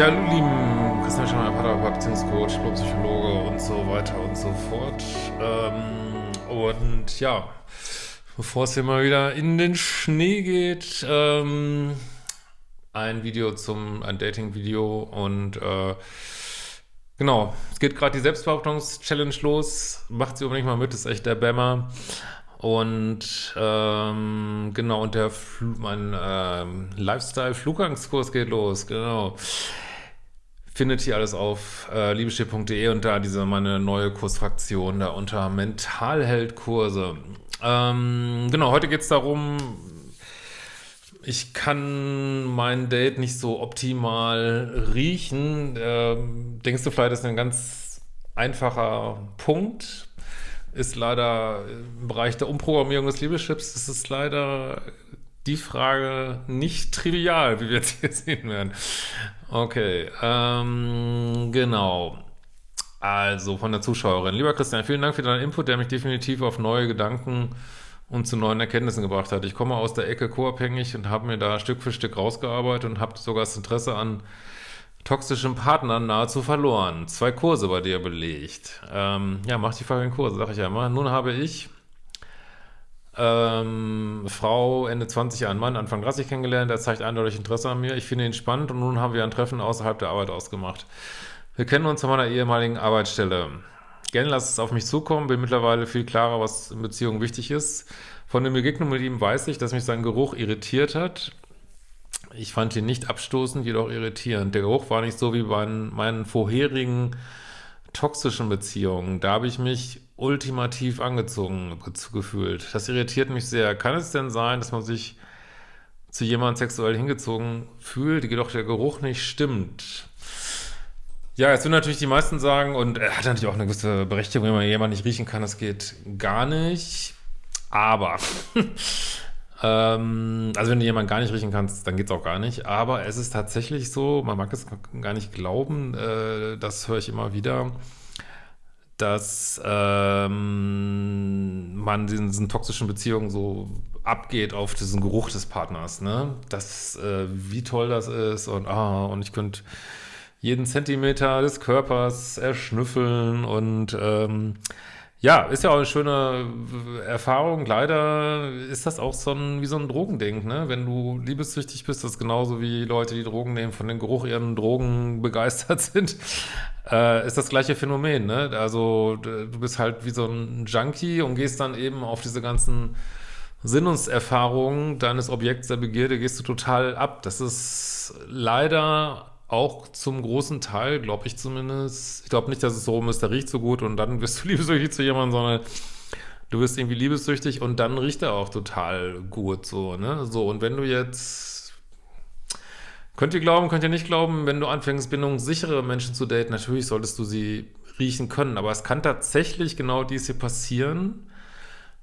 Ja, lieben Christian Schemmer, Paartherapeut, Beziehungscoach, Psychologe und so weiter und so fort. Ähm, und ja, bevor es hier mal wieder in den Schnee geht, ähm, ein Video zum, ein Dating-Video und äh, genau, es geht gerade die Selbstbehauptungs-Challenge los. Macht sie unbedingt mal mit, ist echt der Bämmer. Und ähm, genau, und der Fl mein ähm, Lifestyle-Flugangskurs geht los, genau findet ihr alles auf äh, liebeschiff.de und da diese meine neue Kursfraktion da unter Mentalheldkurse. Ähm, genau, heute geht es darum, ich kann mein Date nicht so optimal riechen. Ähm, denkst du vielleicht, das ist ein ganz einfacher Punkt. Ist leider im Bereich der Umprogrammierung des Liebeschips, ist es leider die Frage nicht trivial, wie wir jetzt hier sehen werden. Okay, ähm, genau. Also von der Zuschauerin. Lieber Christian, vielen Dank für deinen Input, der mich definitiv auf neue Gedanken und zu neuen Erkenntnissen gebracht hat. Ich komme aus der Ecke co-abhängig und habe mir da Stück für Stück rausgearbeitet und habe sogar das Interesse an toxischen Partnern nahezu verloren. Zwei Kurse bei dir belegt. Ähm, ja, mach die folgenden Kurse, sag ich ja immer. Nun habe ich ähm, Frau, Ende 20 Jahre, Mann, Anfang 30 kennengelernt, er zeigt eindeutig Interesse an mir. Ich finde ihn spannend und nun haben wir ein Treffen außerhalb der Arbeit ausgemacht. Wir kennen uns von meiner ehemaligen Arbeitsstelle. Gerne lass es auf mich zukommen, bin mittlerweile viel klarer, was in Beziehungen wichtig ist. Von der Begegnung mit ihm weiß ich, dass mich sein Geruch irritiert hat. Ich fand ihn nicht abstoßend, jedoch irritierend. Der Geruch war nicht so wie bei meinen vorherigen toxischen Beziehungen. Da habe ich mich ultimativ angezogen gefühlt. Das irritiert mich sehr. Kann es denn sein, dass man sich zu jemandem sexuell hingezogen fühlt, jedoch der Geruch nicht stimmt? Ja, jetzt würden natürlich die meisten sagen, und er hat natürlich auch eine gewisse Berechtigung, wenn man jemanden nicht riechen kann, das geht gar nicht. Aber, ähm, also wenn du jemanden gar nicht riechen kannst, dann geht es auch gar nicht. Aber es ist tatsächlich so, man mag es gar nicht glauben, äh, das höre ich immer wieder, dass ähm, man diesen toxischen Beziehungen so abgeht auf diesen Geruch des Partners, ne? Das, äh, wie toll das ist und ah, und ich könnte jeden Zentimeter des Körpers erschnüffeln und ähm, ja, ist ja auch eine schöne Erfahrung. Leider ist das auch so ein, wie so ein Drogending, ne? Wenn du liebessüchtig bist, das ist genauso wie Leute, die Drogen nehmen, von den Geruch ihren Drogen begeistert sind, äh, ist das gleiche Phänomen, ne? Also du bist halt wie so ein Junkie und gehst dann eben auf diese ganzen Sinnungserfahrungen deines Objekts der Begierde, gehst du total ab. Das ist leider auch zum großen Teil, glaube ich zumindest, ich glaube nicht, dass es so ist, der riecht so gut und dann wirst du liebessüchtig zu jemandem, sondern du wirst irgendwie liebessüchtig und dann riecht er auch total gut, so, ne? So, und wenn du jetzt, könnt ihr glauben, könnt ihr nicht glauben, wenn du anfängst, bindungssichere Menschen zu daten, natürlich solltest du sie riechen können, aber es kann tatsächlich genau dies hier passieren,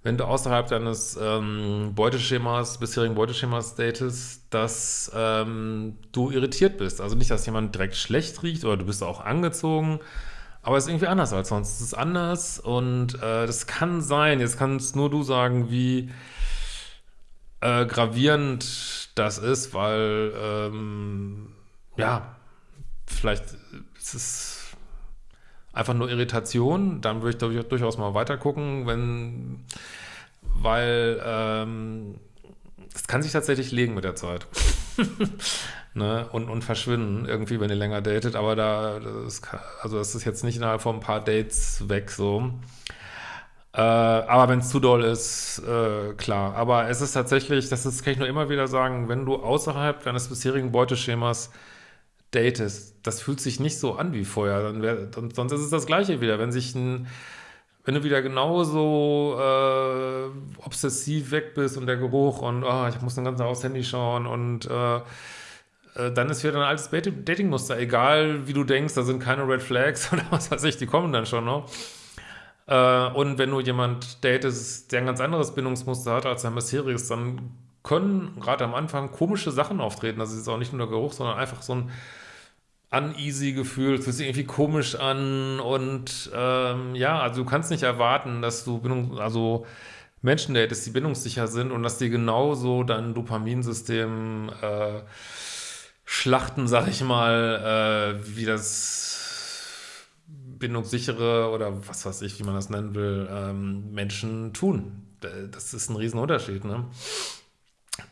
wenn du außerhalb deines ähm, Beuteschemas, bisherigen Beuteschemas datest, dass ähm, du irritiert bist. Also nicht, dass jemand direkt schlecht riecht oder du bist auch angezogen, aber es ist irgendwie anders als sonst. Es ist anders und äh, das kann sein, jetzt kannst nur du sagen, wie äh, gravierend das ist, weil ähm, ja, vielleicht ist es einfach nur Irritation, dann würde ich durchaus mal weiter gucken, wenn, weil ähm, das kann sich tatsächlich legen mit der Zeit. ne? und, und verschwinden irgendwie, wenn ihr länger datet, aber da, das kann, also das ist jetzt nicht innerhalb von ein paar Dates weg so. Äh, aber wenn es zu doll ist, äh, klar. Aber es ist tatsächlich, das ist, kann ich nur immer wieder sagen, wenn du außerhalb deines bisherigen Beuteschemas datest, das fühlt sich nicht so an wie vorher. Dann wär, sonst ist es das Gleiche wieder. Wenn sich ein, wenn du wieder genauso äh, obsessiv weg bist und der Geruch und oh, ich muss den ganzen Tag aufs Handy schauen und äh, äh, dann ist wieder ein altes Datingmuster. Egal wie du denkst, da sind keine Red Flags oder was weiß ich, die kommen dann schon noch. Äh, und wenn du jemand datest, der ein ganz anderes Bindungsmuster hat als dein bisheriges, dann können gerade am Anfang komische Sachen auftreten. Das ist auch nicht nur der Geruch, sondern einfach so ein uneasy Gefühl, es fühlt sich irgendwie komisch an und ähm, ja, also du kannst nicht erwarten, dass du Bindung, also Menschen datest, die bindungssicher sind und dass die genauso dein Dopaminsystem äh, Schlachten, sag ich mal, äh, wie das bindungssichere oder was weiß ich, wie man das nennen will, ähm, Menschen tun. Das ist ein Riesenunterschied, ne?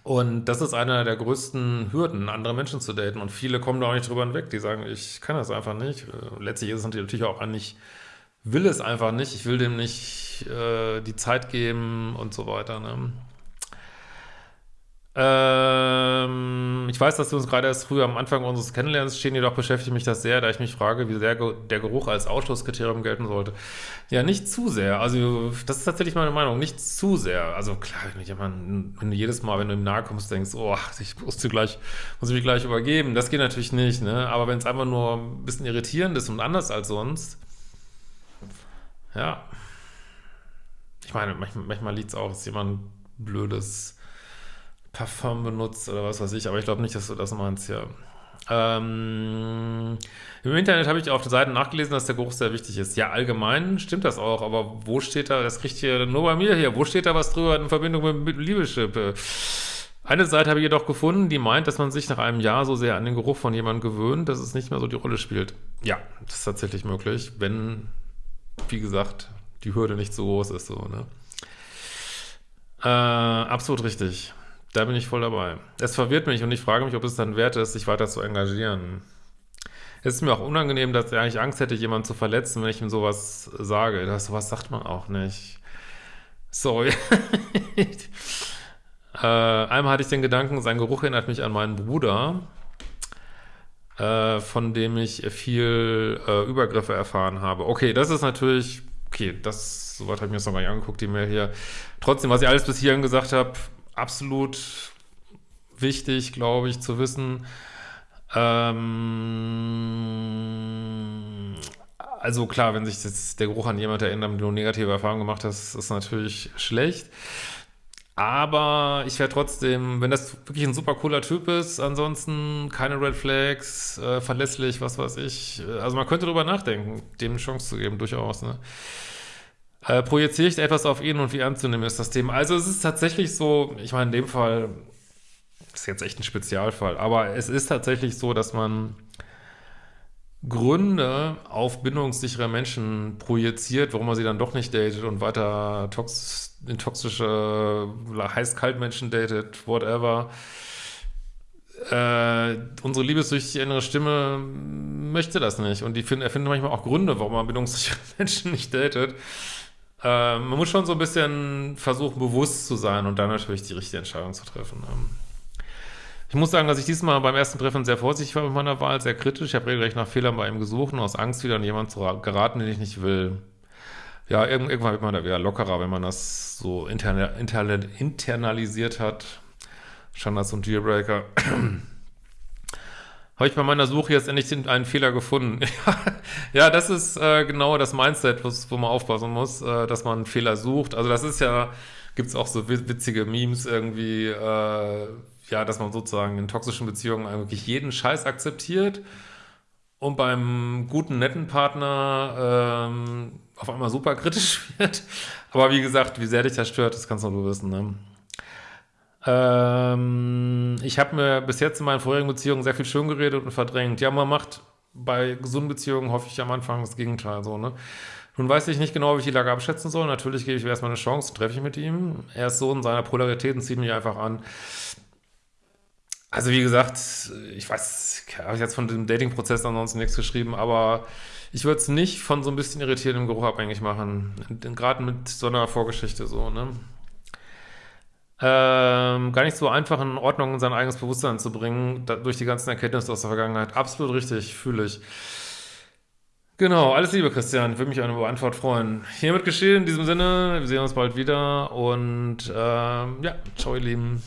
Und das ist einer der größten Hürden, andere Menschen zu daten. Und viele kommen da auch nicht drüber hinweg. Die sagen, ich kann das einfach nicht. Äh, letztlich ist es natürlich auch eigentlich, will es einfach nicht. Ich will dem nicht äh, die Zeit geben und so weiter. Ne? Ähm, ich weiß, dass wir uns gerade erst früher am Anfang unseres Kennenlernens stehen, jedoch beschäftigt mich das sehr, da ich mich frage, wie sehr der Geruch als Ausschlusskriterium gelten sollte. Ja, nicht zu sehr. Also, das ist tatsächlich meine Meinung. Nicht zu sehr. Also, klar, wenn, wenn du jedes Mal, wenn du ihm nahe kommst, denkst, oh, ich muss, dir gleich, muss mich gleich übergeben. Das geht natürlich nicht, ne? Aber wenn es einfach nur ein bisschen irritierend ist und anders als sonst, ja. Ich meine, manchmal, manchmal liegt es auch, dass jemand blödes Parfum benutzt oder was weiß ich, aber ich glaube nicht, dass du das meinst, ja. Ähm, Im Internet habe ich auf den Seiten nachgelesen, dass der Geruch sehr wichtig ist. Ja, allgemein stimmt das auch, aber wo steht da, das kriegt ihr nur bei mir hier, wo steht da was drüber in Verbindung mit Liebeschip? Eine Seite habe ich jedoch gefunden, die meint, dass man sich nach einem Jahr so sehr an den Geruch von jemandem gewöhnt, dass es nicht mehr so die Rolle spielt. Ja, das ist tatsächlich möglich, wenn, wie gesagt, die Hürde nicht so groß ist, so, ne? Äh, absolut richtig. Da bin ich voll dabei. Es verwirrt mich und ich frage mich, ob es dann wert ist, sich weiter zu engagieren. Es ist mir auch unangenehm, dass er eigentlich Angst hätte, jemanden zu verletzen, wenn ich ihm sowas sage. Das, sowas sagt man auch nicht. Sorry. äh, einmal hatte ich den Gedanken, sein Geruch erinnert mich an meinen Bruder, äh, von dem ich viel äh, Übergriffe erfahren habe. Okay, das ist natürlich, okay, das, soweit habe ich mir das noch gar nicht angeguckt, die Mail hier. Trotzdem, was ich alles bis hierhin gesagt habe, absolut wichtig, glaube ich, zu wissen. Ähm, also klar, wenn sich jetzt der Geruch an jemand erinnert, dem du negative Erfahrungen gemacht hast, ist natürlich schlecht. Aber ich wäre trotzdem, wenn das wirklich ein super cooler Typ ist, ansonsten keine Red Flags, äh, verlässlich, was weiß ich. Also man könnte darüber nachdenken, dem eine Chance zu geben, durchaus. Ne? Äh, projiziere ich etwas auf ihn und wie anzunehmen ist das Thema? Also es ist tatsächlich so, ich meine, in dem Fall ist jetzt echt ein Spezialfall, aber es ist tatsächlich so, dass man Gründe auf bindungssichere Menschen projiziert, warum man sie dann doch nicht datet und weiter tox in toxische, heiß-kalt Menschen datet, whatever. Äh, unsere liebessüchtige innere Stimme möchte das nicht und die find, erfindet manchmal auch Gründe, warum man bindungssichere Menschen nicht datet. Äh, man muss schon so ein bisschen versuchen, bewusst zu sein und dann natürlich die richtige Entscheidung zu treffen. Ähm, ich muss sagen, dass ich diesmal beim ersten Treffen sehr vorsichtig war mit meiner Wahl, sehr kritisch. Ich habe regelrecht nach Fehlern bei ihm gesucht und aus Angst wieder an jemanden zu geraten, den ich nicht will. Ja, irgendwann wird man da wieder lockerer, wenn man das so interna interna internalisiert hat. Standards und Dealbreaker. Habe ich bei meiner Suche jetzt endlich einen Fehler gefunden. ja, das ist äh, genau das Mindset, wo man aufpassen muss, äh, dass man einen Fehler sucht. Also das ist ja, gibt es auch so witzige Memes irgendwie, äh, ja, dass man sozusagen in toxischen Beziehungen wirklich jeden Scheiß akzeptiert und beim guten, netten Partner ähm, auf einmal super kritisch wird. Aber wie gesagt, wie sehr dich das stört, das kannst nur du wissen, ne? Ähm, ich habe mir bis jetzt in meinen vorherigen Beziehungen sehr viel schön geredet und verdrängt. Ja, man macht bei gesunden Beziehungen hoffe ich am Anfang das Gegenteil so, ne? Nun weiß ich nicht genau, wie ich die Lage abschätzen soll. Natürlich gebe ich mir erstmal eine Chance, treffe ich mit ihm. Er ist so in seiner Polarität und zieht mich einfach an. Also wie gesagt, ich weiß, habe ich jetzt von dem Dating-Prozess ansonsten nichts geschrieben, aber ich würde es nicht von so ein bisschen irritierendem Geruch abhängig machen. Gerade mit so einer Vorgeschichte so, ne? Ähm, gar nicht so einfach in Ordnung in sein eigenes Bewusstsein zu bringen, da, durch die ganzen Erkenntnisse aus der Vergangenheit. Absolut richtig, fühle ich. Genau, alles Liebe, Christian. Würde mich eine Antwort freuen. Hiermit geschehen, in diesem Sinne. Wir sehen uns bald wieder und ähm, ja, ciao, ihr Lieben.